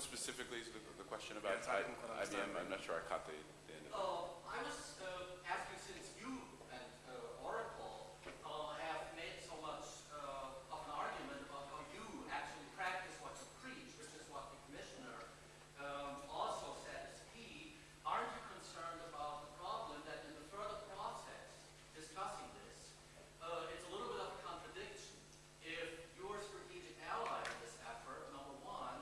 specifically the, the question about Yes, I didn't quite understand. IBM? I'm not sure I caught the, the end of it. Uh, I was uh, asking since you and uh, Oracle uh, have made so much uh, of an argument about how you actually practice what you preach, which is what the commissioner um, also said is key. Aren't you concerned about the problem that in the further process discussing this, uh, it's a little bit of a contradiction if your strategic ally in this effort, number one,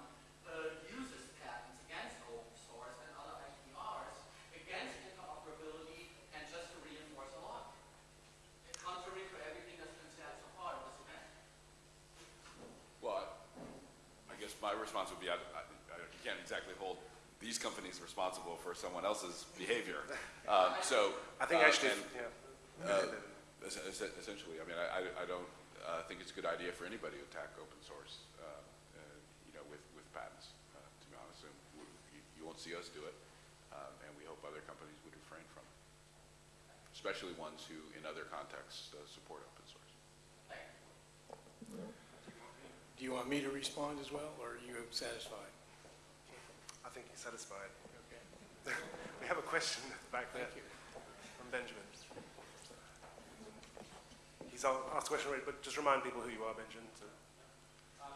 uh, uses patents against open source and other IPRs against interoperability and just to reinforce a logic. Contrary to everything that's been said so far in this event. Well, I I guess my response would be, I, I, I- you can't exactly hold these companies responsible for someone else's behavior. Um, so. I think uh, actually, and, yeah. uh, es- es- Essentially, I mean, I, I- I don't uh, think it's a good idea for anybody to attack open source, uh, uh, you know, with, with patents, uh, to be honest. And we- you, you won't see us do it, um, and we hope other companies would refrain from it. Especially ones who, in other contexts, uh, support open source. Thank you. Do you want me to respond as well, or are you satisfied? I think you're satisfied. Okay. We have a question back there Thank you. from Benjamin. He's asked a question already, but just remind people who you are, Benjamin. so- uh,